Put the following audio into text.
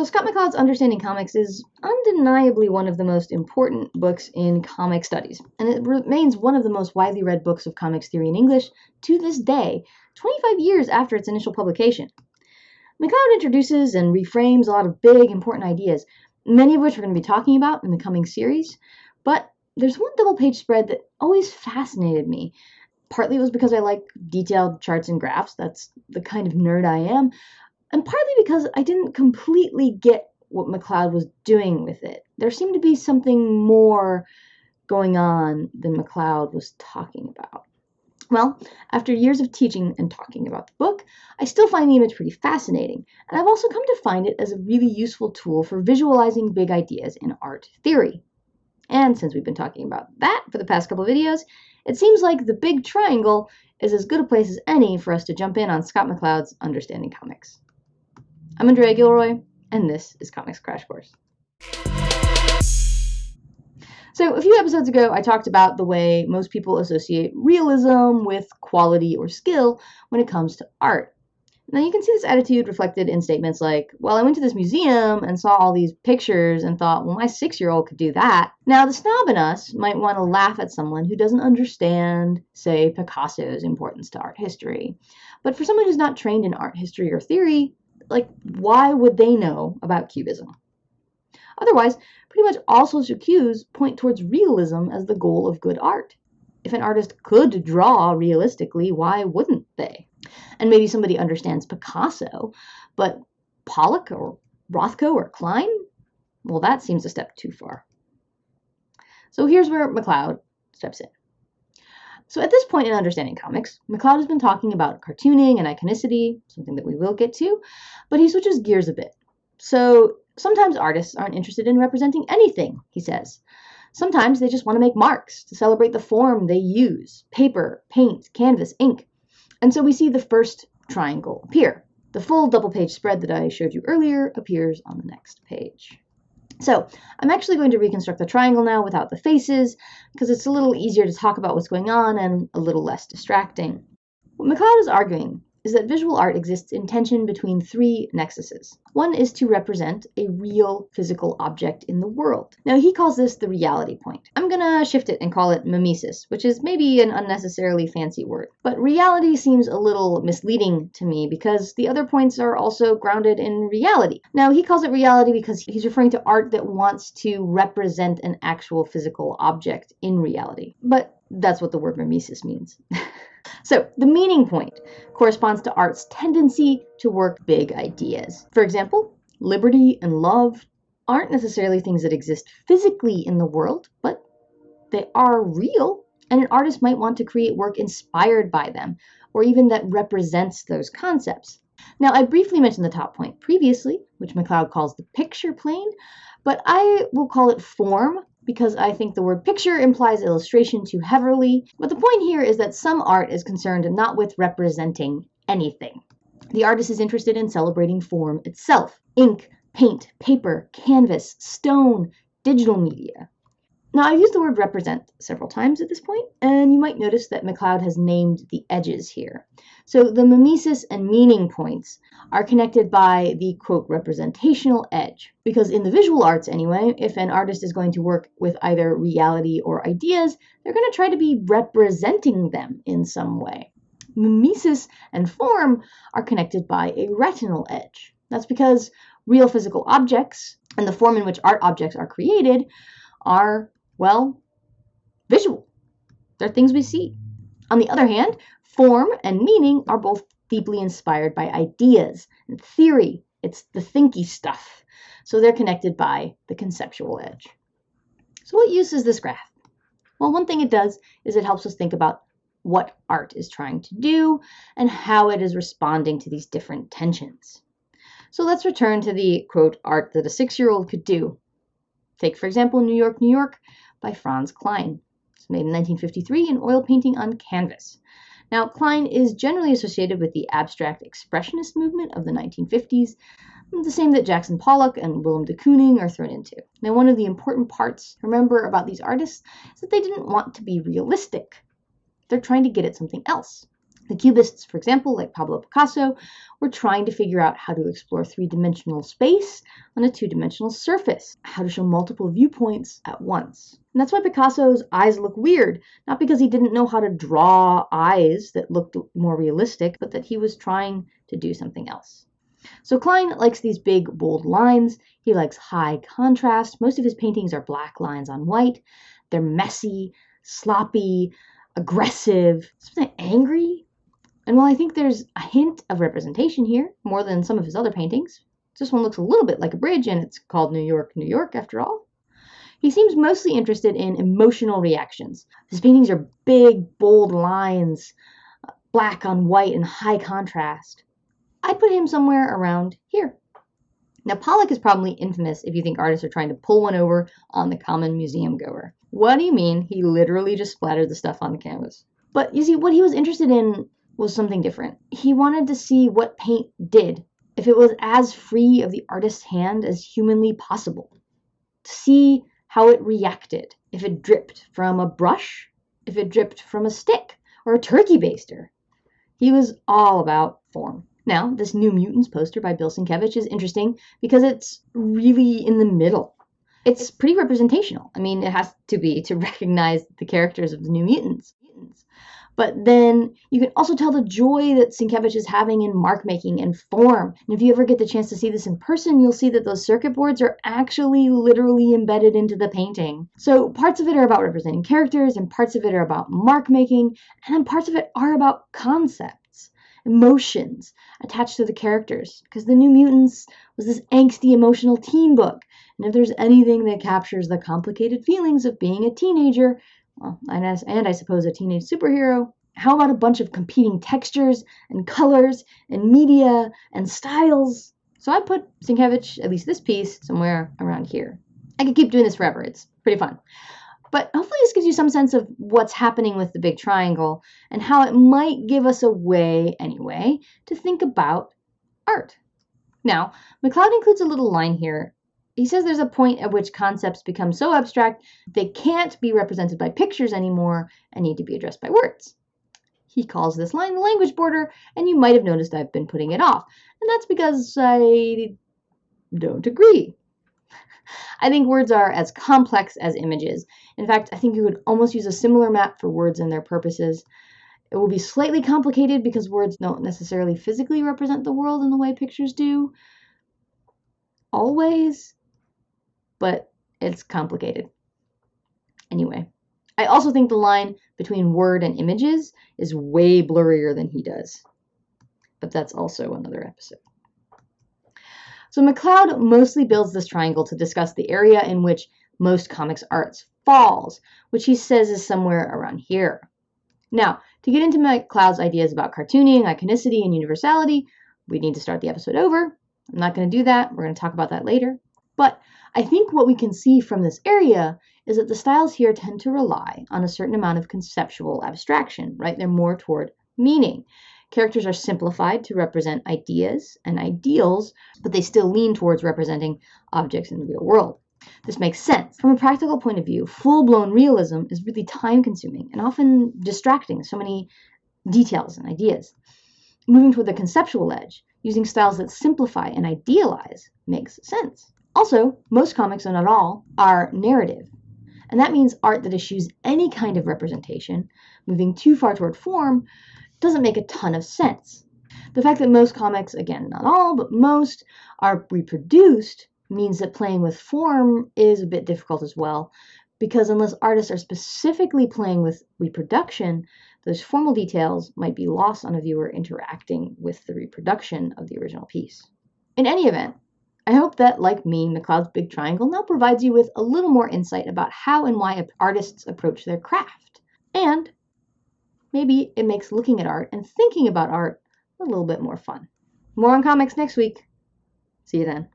So Scott McCloud's Understanding Comics is undeniably one of the most important books in comic studies, and it remains one of the most widely read books of comics theory in English to this day, 25 years after its initial publication. McCloud introduces and reframes a lot of big, important ideas, many of which we're going to be talking about in the coming series, but there's one double page spread that always fascinated me. Partly it was because I like detailed charts and graphs, that's the kind of nerd I am, and partly because I didn't completely get what McCloud was doing with it. There seemed to be something more going on than McCloud was talking about. Well, after years of teaching and talking about the book, I still find the image pretty fascinating, and I've also come to find it as a really useful tool for visualizing big ideas in art theory. And since we've been talking about that for the past couple videos, it seems like the big triangle is as good a place as any for us to jump in on Scott McCloud's Understanding Comics. I'm Andrea Gilroy, and this is Comics Crash Course. So, a few episodes ago, I talked about the way most people associate realism with quality or skill when it comes to art. Now, you can see this attitude reflected in statements like, Well, I went to this museum and saw all these pictures and thought, well, my six year old could do that. Now, the snob in us might want to laugh at someone who doesn't understand, say, Picasso's importance to art history. But for someone who's not trained in art history or theory, like, why would they know about Cubism? Otherwise, pretty much all social cues point towards realism as the goal of good art. If an artist could draw realistically, why wouldn't they? And maybe somebody understands Picasso, but Pollock or Rothko or Kline? Well, that seems a step too far. So here's where McCloud steps in. So at this point in understanding comics, McCloud has been talking about cartooning and iconicity, something that we will get to, but he switches gears a bit. So sometimes artists aren't interested in representing anything, he says. Sometimes they just want to make marks to celebrate the form they use paper, paint, canvas, ink. And so we see the first triangle appear. The full double page spread that I showed you earlier appears on the next page. So I'm actually going to reconstruct the triangle now without the faces because it's a little easier to talk about what's going on and a little less distracting. What McCloud is arguing is that visual art exists in tension between three nexuses. One is to represent a real physical object in the world. Now, he calls this the reality point. I'm gonna shift it and call it mimesis, which is maybe an unnecessarily fancy word. But reality seems a little misleading to me because the other points are also grounded in reality. Now, he calls it reality because he's referring to art that wants to represent an actual physical object in reality. But that's what the word mimesis means. So, the meaning point corresponds to art's tendency to work big ideas. For example, liberty and love aren't necessarily things that exist physically in the world, but they are real, and an artist might want to create work inspired by them, or even that represents those concepts. Now, I briefly mentioned the top point previously, which McCloud calls the picture plane, but I will call it form because I think the word picture implies illustration too heavily. But the point here is that some art is concerned not with representing anything. The artist is interested in celebrating form itself ink, paint, paper, canvas, stone, digital media. Now, I've used the word represent several times at this point, and you might notice that McCloud has named the edges here. So the mimesis and meaning points are connected by the quote representational edge. Because in the visual arts, anyway, if an artist is going to work with either reality or ideas, they're going to try to be representing them in some way. Mimesis and form are connected by a retinal edge. That's because real physical objects and the form in which art objects are created are well, visual. They're things we see. On the other hand, form and meaning are both deeply inspired by ideas and theory. It's the thinky stuff. So they're connected by the conceptual edge. So what use is this graph? Well, one thing it does is it helps us think about what art is trying to do and how it is responding to these different tensions. So let's return to the quote art that a six-year-old could do. Take, for example, New York, New York, by Franz Kline. It's made in 1953 in oil painting on canvas. Now, Kline is generally associated with the abstract expressionist movement of the 1950s, the same that Jackson Pollock and Willem de Kooning are thrown into. Now, one of the important parts remember about these artists is that they didn't want to be realistic. They're trying to get at something else. The Cubists, for example, like Pablo Picasso, were trying to figure out how to explore three dimensional space on a two dimensional surface, how to show multiple viewpoints at once. And that's why Picasso's eyes look weird, not because he didn't know how to draw eyes that looked more realistic, but that he was trying to do something else. So Kline likes these big, bold lines. He likes high contrast. Most of his paintings are black lines on white. They're messy, sloppy, aggressive, something angry, and while I think there's a hint of representation here, more than some of his other paintings, this one looks a little bit like a bridge and it's called New York, New York after all. He seems mostly interested in emotional reactions. His paintings are big, bold lines, uh, black on white and high contrast. I'd put him somewhere around here. Now, Pollock is probably infamous if you think artists are trying to pull one over on the common museum goer. What do you mean he literally just splattered the stuff on the canvas? But you see, what he was interested in was something different. He wanted to see what paint did, if it was as free of the artist's hand as humanly possible. To see how it reacted, if it dripped from a brush, if it dripped from a stick, or a turkey baster. He was all about form. Now, this New Mutants poster by Bill Sienkiewicz is interesting because it's really in the middle. It's pretty representational. I mean, it has to be to recognize the characters of the New Mutants. But then you can also tell the joy that Sienkiewicz is having in mark making and form. And if you ever get the chance to see this in person, you'll see that those circuit boards are actually literally embedded into the painting. So parts of it are about representing characters, and parts of it are about mark making, and then parts of it are about concepts, emotions attached to the characters. Because The New Mutants was this angsty, emotional teen book. And if there's anything that captures the complicated feelings of being a teenager, well, and, as, and I suppose a teenage superhero. How about a bunch of competing textures and colors and media and styles? So I put Sienkiewicz, at least this piece, somewhere around here. I could keep doing this forever. It's pretty fun. But hopefully this gives you some sense of what's happening with the big triangle and how it might give us a way, anyway, to think about art. Now, McCloud includes a little line here he says there's a point at which concepts become so abstract they can't be represented by pictures anymore and need to be addressed by words. He calls this line the language border, and you might have noticed I've been putting it off. And that's because I don't agree. I think words are as complex as images. In fact, I think you could almost use a similar map for words and their purposes. It will be slightly complicated because words don't necessarily physically represent the world in the way pictures do. Always, but it's complicated. Anyway, I also think the line between word and images is way blurrier than he does. But that's also another episode. So McCloud mostly builds this triangle to discuss the area in which most comics arts falls, which he says is somewhere around here. Now, to get into McCloud's ideas about cartooning, iconicity, and universality, we need to start the episode over. I'm not going to do that. We're going to talk about that later. But I think what we can see from this area is that the styles here tend to rely on a certain amount of conceptual abstraction, right? They're more toward meaning. Characters are simplified to represent ideas and ideals, but they still lean towards representing objects in the real world. This makes sense. From a practical point of view, full blown realism is really time consuming and often distracting, so many details and ideas. Moving toward the conceptual edge, using styles that simplify and idealize, makes sense. Also, most comics, and not all, are narrative. And that means art that eschews any kind of representation, moving too far toward form, doesn't make a ton of sense. The fact that most comics, again, not all, but most, are reproduced means that playing with form is a bit difficult as well, because unless artists are specifically playing with reproduction, those formal details might be lost on a viewer interacting with the reproduction of the original piece. In any event, I hope that, like me, McCloud's Big Triangle now provides you with a little more insight about how and why artists approach their craft. And maybe it makes looking at art and thinking about art a little bit more fun. More on comics next week. See you then.